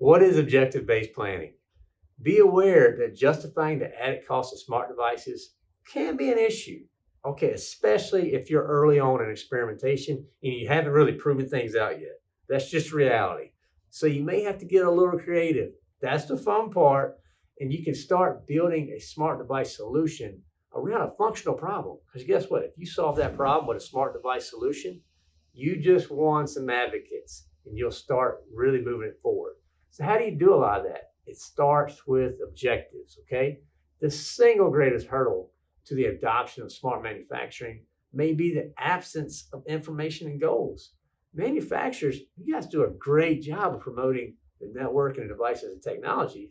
What is objective-based planning? Be aware that justifying the added cost of smart devices can be an issue. Okay, especially if you're early on in experimentation and you haven't really proven things out yet. That's just reality. So you may have to get a little creative. That's the fun part. And you can start building a smart device solution around a functional problem. Because guess what? If you solve that problem with a smart device solution, you just won some advocates and you'll start really moving it forward. So how do you do a lot of that? It starts with objectives, okay? The single greatest hurdle to the adoption of smart manufacturing may be the absence of information and goals. Manufacturers, you guys do a great job of promoting the network and the devices and technologies,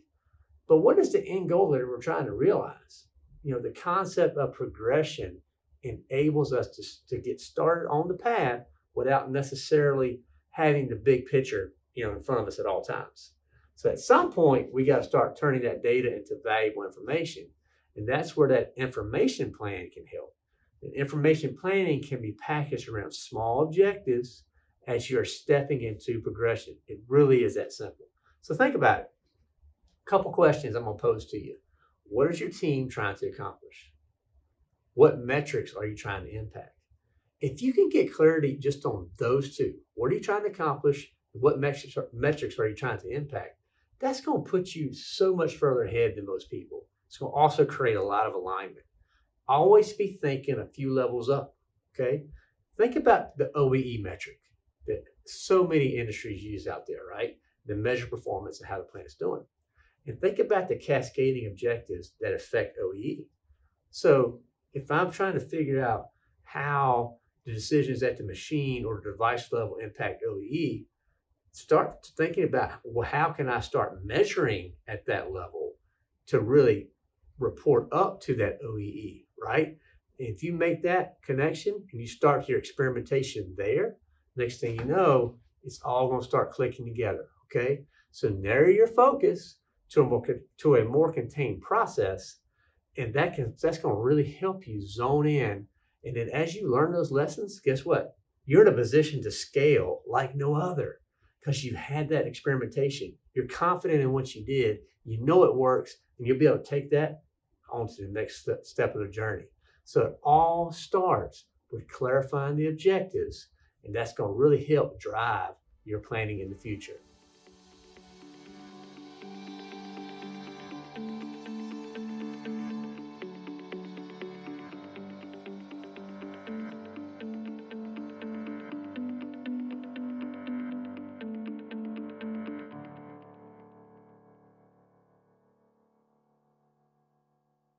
but what is the end goal that we're trying to realize? You know, the concept of progression enables us to, to get started on the path without necessarily having the big picture, you know, in front of us at all times. So at some point, we got to start turning that data into valuable information. And that's where that information plan can help. And information planning can be packaged around small objectives as you're stepping into progression. It really is that simple. So think about it. A couple questions I'm going to pose to you. What is your team trying to accomplish? What metrics are you trying to impact? If you can get clarity just on those two, what are you trying to accomplish? What metrics are, metrics are you trying to impact? that's going to put you so much further ahead than most people. It's going to also create a lot of alignment. Always be thinking a few levels up, okay? Think about the OEE metric that so many industries use out there, right? The measure performance and how the plant is doing. And think about the cascading objectives that affect OEE. So if I'm trying to figure out how the decisions at the machine or device level impact OEE, start thinking about well, how can I start measuring at that level to really report up to that OEE, right? If you make that connection and you start your experimentation there, next thing you know, it's all going to start clicking together. Okay, so narrow your focus to a more to a more contained process, and that can that's going to really help you zone in. And then as you learn those lessons, guess what? You're in a position to scale like no other because you had that experimentation. You're confident in what you did. You know it works, and you'll be able to take that on to the next step of the journey. So it all starts with clarifying the objectives, and that's going to really help drive your planning in the future.